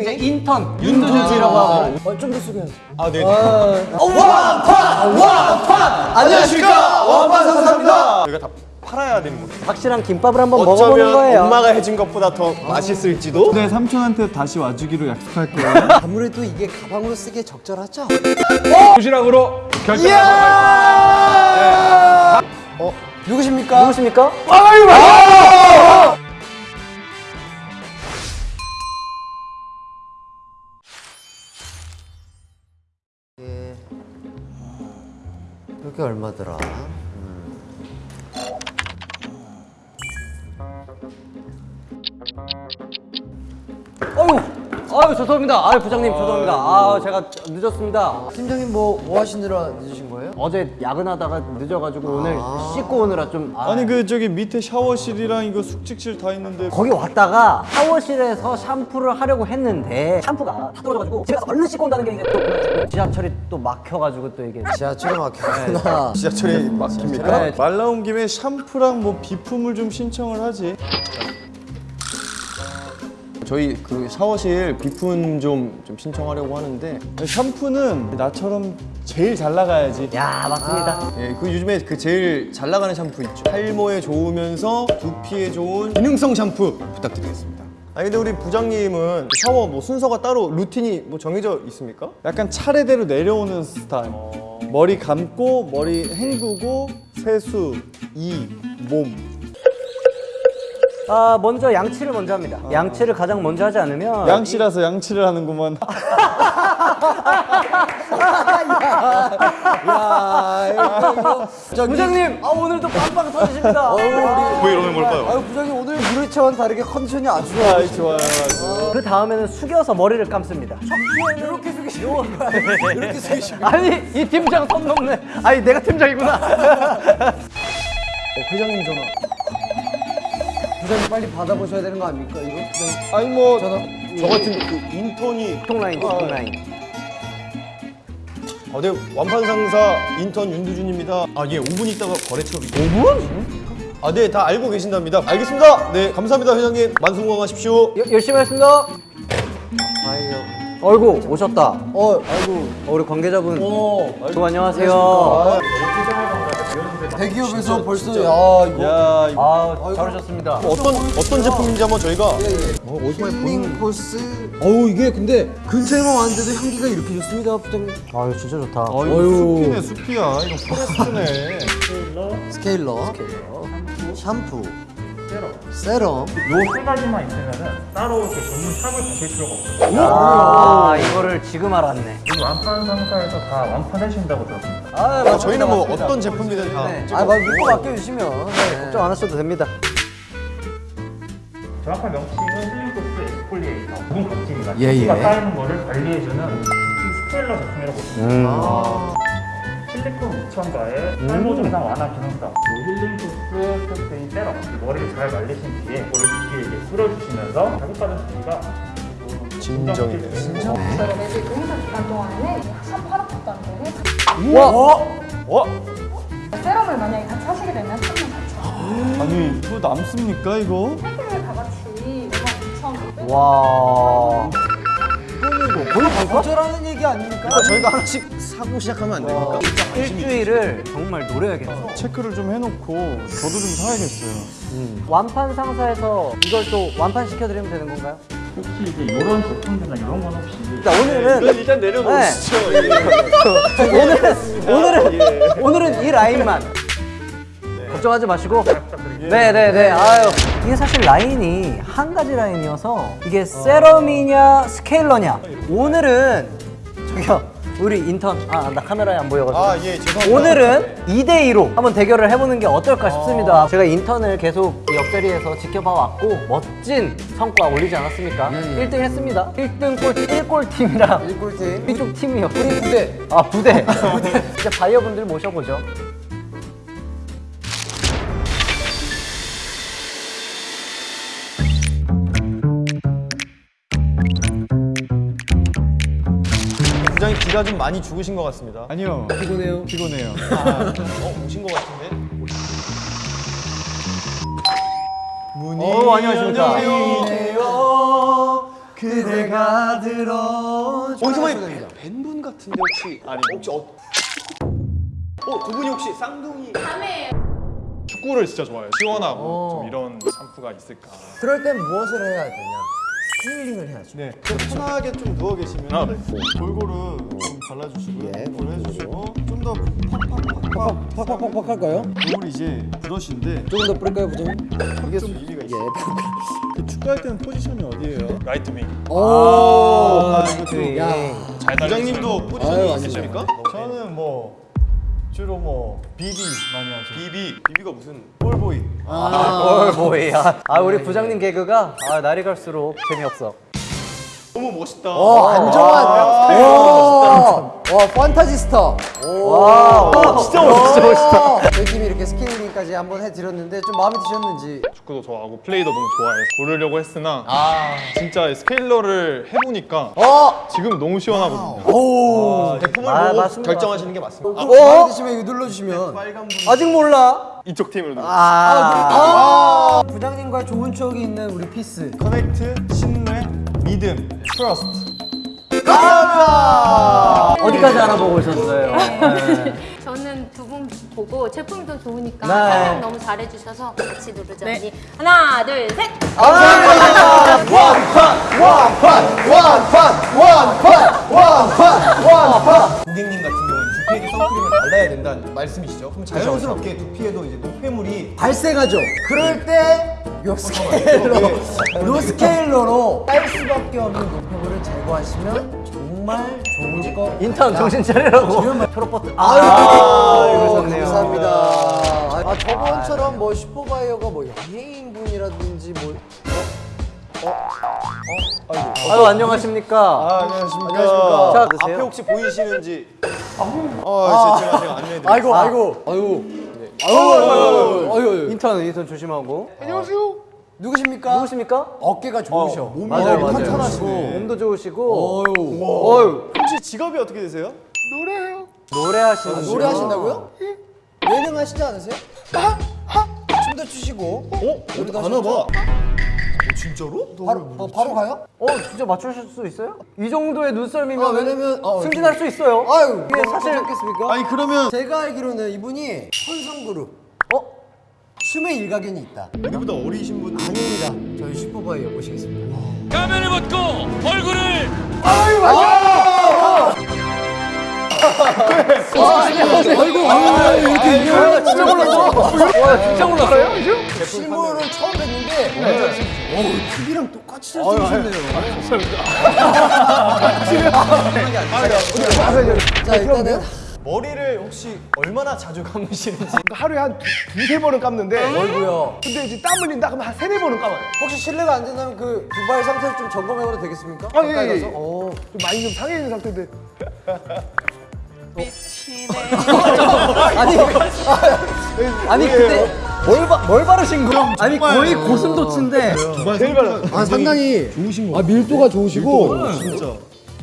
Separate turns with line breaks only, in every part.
이제 인턴 윤두준이라고 하고
어, 좀더 숙여야지.
아, 네.
안녕하십니까 원반 상사입니다.
저희가 다 팔아야 되는 거죠.
확실한 김밥을 한번 먹어보는
어쩌면
거예요
엄마가 해준 것보다 더 맛있을지도.
네 삼촌한테 다시 와주기로 약속할게요
아무래도 이게 가방으로 쓰기에 적절하죠?
도시락으로 결정.
어, 누구십니까?
누구십니까?
이게 얼마더라?
아유 죄송합니다. 아유 부장님 죄송합니다. 아 제가 늦었습니다.
팀장님 뭐, 뭐 하시느라 늦으신 거예요?
어제 야근하다가 늦어가지고 오늘 씻고 오느라 좀 아,
아니 그 저기 밑에 샤워실이랑 이거 숙직실 다 있는데
거기 왔다가 샤워실에서 샴푸를 하려고 했는데 샴푸가 다 떨어져가지고 집에 가서 얼른 씻고 온다는 게 이제 또 그래가지고 지하철이 또 막혀가지고 또 이게.
지하철에 막혔구나.
지하철이 막힙니까?
네.
말 나온 김에 샴푸랑 뭐 비품을 좀 신청을 하지
저희 그 샤워실 비품 좀, 좀 신청하려고 하는데
샴푸는 나처럼 제일 잘 나가야지
야 맞습니다
예, 그 요즘에 그 제일 잘 나가는 샴푸 있죠. 탈모에 좋으면서 두피에 좋은 기능성 샴푸 부탁드리겠습니다. 아니 근데 우리 부장님은 샤워 뭐 순서가 따로 루틴이 뭐 정해져 있습니까?
약간 차례대로 내려오는 스타일 머리 감고 머리 헹구고 세수 이 몸
아 먼저 양치를 먼저 합니다 양치를 가장 먼저 하지 않으면
양씨라서 양치를 하는구만
야, 이거,
부장님 아 오늘도 빵빵 터지십니다
뭐 이러면 뭘까요?
아유, 부장님 오늘 무르차와는 다르게 컨디션이 아주 좋아요.
아이 좋아요.
그 다음에는 숙여서 머리를 감습니다
이렇게 숙이시고 이렇게 숙이시고
아니 이 팀장 선 넘네 아니 내가 팀장이구나
어, 회장님 전화.
부장님 빨리 받아보셔야 되는 거 아닙니까 이거? 부장님
아니 뭐 저 같은 그 인턴이
통라인 통라인
아, 네 완판 상사 인턴 윤두준입니다. 아, 예, 5분 있다가 거래 처리. 5분? 아, 네, 다 알고 계신답니다. 알겠습니다. 네, 감사합니다, 회장님. 만수무강하십시오.
여- 열심히 하겠습니다
아이요
어이구 오셨다
어 아이고
어, 우리 관계자분 어또 안녕하세요
대기업에서 벌써 야 이거
야 이거
아 잘하셨습니다.
어떤 어떤 제품인지 한번 저희가
힐링 코스. 어우 이게 근데 근처에만 왔는데도 향기가 이렇게 좋습니다 부장님.
아유 진짜 좋다.
어, 이거 숲이네 숲이야. 이거 포레스트네
스케일러. 샴푸. 세럼.
요 세 가지만 있으면은 따로 이렇게 전문 샵을 가실 필요가 없어요.
아 이거를 지금 알았네.
완판 상사에서 다 완판해 주신다고 들었습니다.
아
어, 저희는 뭐 어떤 제품이든 다
네.
아 믿고 맡겨주시면. 네.
걱정 안 하셔도 됩니다.
정확한 명칭은 힐링코스 엑스폴리에이터. 부분 각질이가
예,
피부가
예.
쌓이는 거를 관리해주는 스케일러 제품이라고 보시면
음.
아,
실리콘 우천과의 탈모 증상 완화 기능성 그 힐링코스 스테인 세럼 이 머리를 잘 말리신 뒤에 머리 두피에 이렇게 뿌려주시면서 자극받은 두피가
진정이네.
저희가 이제 용사 기간 동안에는 샴푸 하나밖에 안 되고
와
어?
세럼을 만약에 같이 하시게 되면 3만 4천
아니 이거 남습니까 이거?
세 개를 다 같이 5만 2천
와.
거절하는 얘기 아닙니까?
그러니까 저희가 하나씩 사고 시작하면 안 됩니까?
일주일을 정말 노려야겠어.
체크를 좀 해놓고 저도 좀 사야겠어요
완판 상사에서 이걸 또 완판 시켜드리면 되는 건가요?
혹시 이제 이런 제품들이나 이런 건 혹시
자, 오늘은
일단 내려놓으시죠.
오늘은 오늘은 오늘은 이 라인만. 걱정하지 마시고. 네네 네. 아유 이게 사실 라인이 한 가지 라인이어서 이게 세럼이냐 스케일러냐. 오늘은 저기요 우리 인턴 아 나 카메라에 안 보여가지고
아, 예, 죄송합니다.
오늘은 2대2로 한번 대결을 해보는 게 어떨까 싶습니다 제가 인턴을 계속 이 옆자리에서 지켜봐 왔고 멋진 성과 올리지 않았습니까?
예, 예.
1등 했습니다 1등 꼴 1꼴 팀이랑
1꼴팀
이쪽 팀이요
우리 부대
아 부대. 이제 바이어분들 모셔보죠.
기가 좀 많이 죽으신 것 같습니다.
아니요
피곤해요
피곤해요
어, 오신 것 같은데? 문이
어, 안녕하십니까.
그대가 들어.
어디서 많이 뵌- 뵌분 같은데 혹시 아니 혹시 어? 어, 두 분이 혹시 쌍둥이
축구를 진짜 좋아해요. 시원하고 좀 이런 샴푸가 있을까.
그럴 땐 무엇을 해야 되냐? 스케일링을 해야죠.
네. 좀 편하게 좀 누워 계시면
아, 네.
골고루 좀 발라주시고요.
예,
골고루 해주시고 좀 더 팍팍팍팍
팍팍팍팍 할까요?
요걸 이제 브러쉬인데
조금 더 뿌릴까요, 부장님?
이게 좀 있어요. 그 축구할 때는 포지션이 어디예요?
라이트 윙.
오.
아, 이거 좀
야.
잘
부장님도 포지션이. 있으십니까?
저는 뭐 주로 뭐 비비 많이 하죠.
비비 비비가 무슨
볼보이.
뭘 뭐야? 아 우리 부장님 개그가 아 날이 갈수록 재미없어.
너무 멋있다.
어, 안정환. 와, 와, 판타지 스타.
와, 진짜 멋있다.
저희 팀이 이렇게 스케일링까지 한번 해드렸는데 좀 마음에 드셨는지.
축구도 좋아하고 플레이도 너무 좋아해서 고르려고 했으나 진짜 스케일러를 해보니까
어,
지금 너무 시원하거든요.
오.
제품을
아,
보고
맞습니다.
결정하시는 게 맞습니다.
아, 마음에 드시면 이거 눌러주시면.
분
아직 몰라.
이쪽 팀으로 도
아, 부장님과 좋은 추억이 있는 우리
peace. connect, 신뢰, 믿음, trust.
어디까지 알아보고 오셨어요? 네.
저는 두 분 보고 제품도 좋으니까
네.
설명 너무 잘해주셔서 같이 누르자 언니 하나 둘셋
고객님 같은 경우는 두피에게 선크림을 발라야 된다는 말씀이시죠? 그럼 자연스럽게 두피에도 이제 노폐물이
발생하죠. 그럴 때, 요 스케일러, 요 스케일러로 딸 수밖에 없는 노폐물을 제거하시면 정말 좋을 것
인턴 정신 차리라고. 초록 버튼. 아, 이거 좋네요.
감사합니다. 아, 저번처럼 뭐 슈퍼바이어가 뭐 연예인분이라든지 뭐
아유 안녕하십니까.
아, 안녕하십니까.
안녕하십니까.
자,
앞에. 혹시 보이시는지 아, 제가 제가 안내해 드릴게요.
아이고 아이고 아이고 아이고 아이고 아이고
인턴 인턴 조심하고.
누구십니까?
누구십니까?
어깨가 좋으셔.
몸이
맞아요, 맞아요.
탄탄하시고
몸도 좋으시고.
어유.
어유
혹시 직업이 어떻게 되세요?
노래하시는
아, 노래 하신다고요? 예능 하시지 않으세요? 춤도 추시고. 어? 노래도
하나 봐.
하셨죠?
진짜로?
바로 어, 바로 가요?
어 진짜 맞추실 수 있어요? 이 정도의 눈썰미면
아, 왜냐면 어,
승진할 수 있어요.
아유,
이게
뭐
사실
괜찮겠습니까?
아니 그러면
제가 알기로는 이분이 천성그룹
어
춤의 일가견이 있다.
우리보다 어리신 분
아닙니다. 저희 슈퍼바이어 모시겠습니다.
가면을 벗고 얼굴을
아이고, 아 이고, 이렇게
진짜 몰랐어. 와 진짜 몰랐어요?
실물을 처음 뵀는데, 어우, TV랑 똑같이 잘생기셨네요. 자, 일단은
머리를 혹시 얼마나 자주 감으시는지
하루에 한 두- 두세 번은 감는데
얼고요.
근데 이제 땀 흘린다 그러면 한 세네 번은 감아요
혹시 실례가 안 된다면 그 두발 상태를 좀 점검해봐도 되겠습니까?
아, 예,
가까이
예,
가서?
예.
어.
좀 많이 좀 상해 있는 상태인데
아니, 아니 근데
뭘, 바, 뭘 바르신 거예요? 아니 거의 고슴도치인데
제일 많아
아, 상당히 좋으신 거. 아, 밀도가 좋으시고.
진짜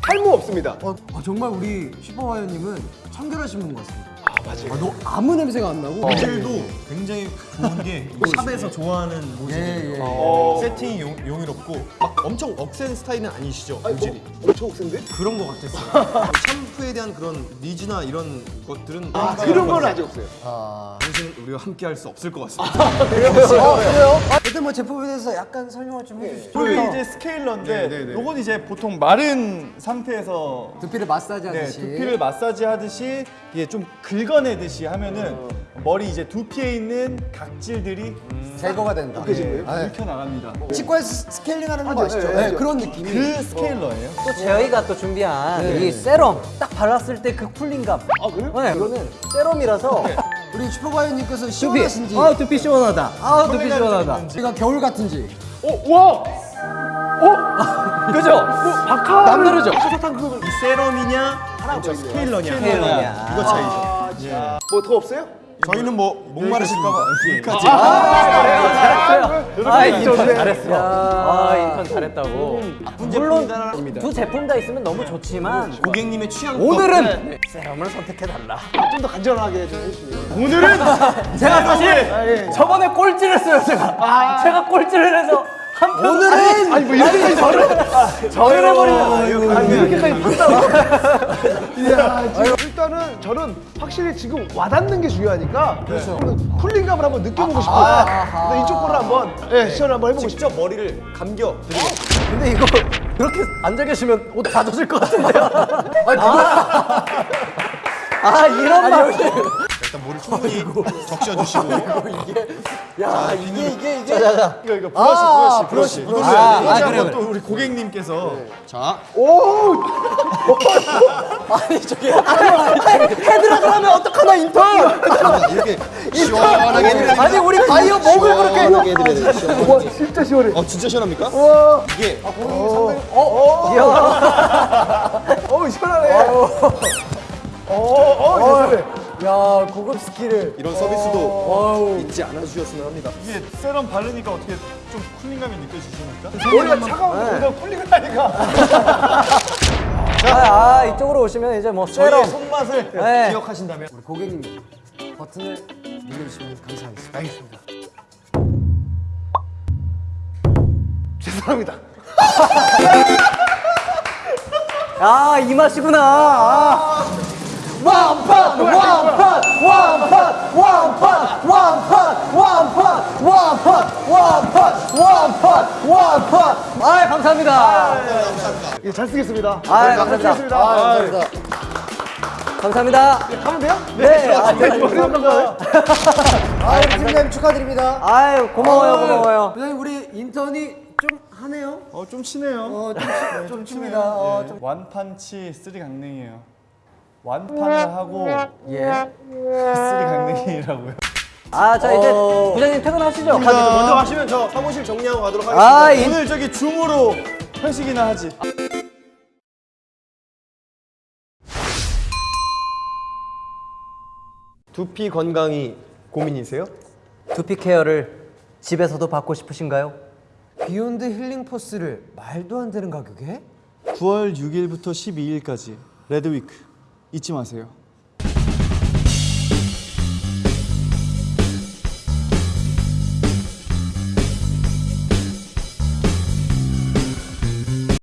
탈모 없습니다
어, 아, 정말 우리 슈퍼와이어님은 청결하신 분 같습니다. 아, 맞아요. 아, 너 아무 냄새가 안 나고.
모질도 굉장히 좋은 게 샵에서 좋아하는 모질이에요.
예, 예.
어, 세팅이 용, 용이롭고 막 엄청 억센 스타일은 아니시죠? 모질이
엄청 센데?
그런 것 같았어요. 샴푸에 대한 그런 니즈나 이런 것들은
아 그런 건 아직 없어요
당신 우리가 함께 할 수 없을 것 같습니다.
어, 그래요? 아, 일단 뭐 제품에 대해서 약간 설명을 좀 해주시죠.
이게 이제 스케일러인데
네, 네, 네.
요건 이제 보통 마른 상태에서
두피를 마사지
네,
하듯이.
두피를 마사지 하듯이 이게 좀 긁어내듯이 하면은 머리 이제 두피에 있는 각질들이
제거가 된다.
네,
아, 네.
긁혀 나갑니다.
치과에서 스케일링 하는 거 아시죠?
네,
네. 그런 느낌이.
그 스케일러예요.
또 저희가 또 준비한 이 세럼 딱 발랐을 때 그 cooling감. 아 그래요? 네, 이거는 세럼이라서
우리 슈퍼바이어님께서
두피.
시원하신지.
아 두피 시원하다. 아 두피 시원하다.
우리가 겨울 같은지.
어? 와!
그죠? 남다르죠?
이 세럼이냐 스케일러냐
스케일러냐.
이거 차이죠.
뭐더 없어요?
저희는 뭐 목마르실까봐.
잘했어요. 아 인턴 잘했어. 아 인턴 잘했다고. 물론 두 제품 다 있으면 너무 좋지만
고객님의 취향
오늘은 세럼을 선택해 달라.
좀 더 간절하게 좀 해주시면
오늘은 제가 사실 저번에 꼴찌를 했어요 제가. 제가 꼴찌를 해서
오늘은
아니 뭐 이렇게까지 저를
저를 해버리면
이렇게까지 판다고? 일단은 저는 확실히 지금 와닿는 게 중요하니까 그래서 쿨링감을 한번 느껴보고 싶어요. 근데 이쪽 거를 한번 예, 시연을 한번 해보고 싶어요.
직접 머리를 감겨 드리겠습니다.
근데 이거 그렇게 앉아 계시면 옷 다 젖을 것 같은데요? 아, 아 이런 말.
일단 머리 충분히 적셔주시고.
야 이게 이게 이게.
이거 이거 브러쉬
아,
브러쉬 브러쉬 이걸로
아,
해야 돼.
아,
이제
그래요,
한번 또 우리 고객님께서. 자.
아니 저기 헤드락을 하면 어떡하나 인턴.
이렇게 시원하게 해드려야
아니 우리 바이오 목을 그렇게.
시원하게 해드려야.
와 진짜 시원해.
어 진짜 시원합니까? 이게
어우 시원하네. 어어. 시원해.
야 고급 스킬을
이런 서비스도 잊지 않아 주셨으면 합니다.
이게 세럼 바르니까 어떻게 좀 cooling감이 느껴지십니까?
머리가 차가운데 거 cooling을 하니까.
아, 아 이쪽으로 오시면 이제 뭐 세럼.
손맛을
네.
기억하신다면
우리 고객님 버튼을 눌러주시면 감사하겠습니다.
알겠습니다. 죄송합니다.
아, 이 맛이구나. 아.
완판 완판 완판 완판 완판 완판 완판 완판 완판 완판
아, 감사합니다.
예, 잘 쓰겠습니다.
아,
네, 잘
감사합니다.
아 감사합니다.
감사합니다.
가면 돼요?
네. 아,
감사합니다.
아 우리 팀장님 축하드립니다.
아유, 고마워요, 고마워요.
부장님 우리 인턴이 좀 하네요.
어 좀 치네요.
어좀 좀 칩니다. 어, 좀
완판치 three 강냉이에요. 완판을 하고
예.
three 강냉이라고요.
아, 자, 이제
어.
부장님 퇴근하시죠.
먼저 하시면 저 사무실 정리하고 가도록 하겠습니다.
아, 이
오늘 저기 줌으로 회식이나 하지.
두피 건강이 고민이세요?
두피 케어를 집에서도 받고 싶으신가요?
비욘드 힐링 포스를 말도 안 되는 가격에
9월 6일부터 12일까지 Red Week 잊지 마세요.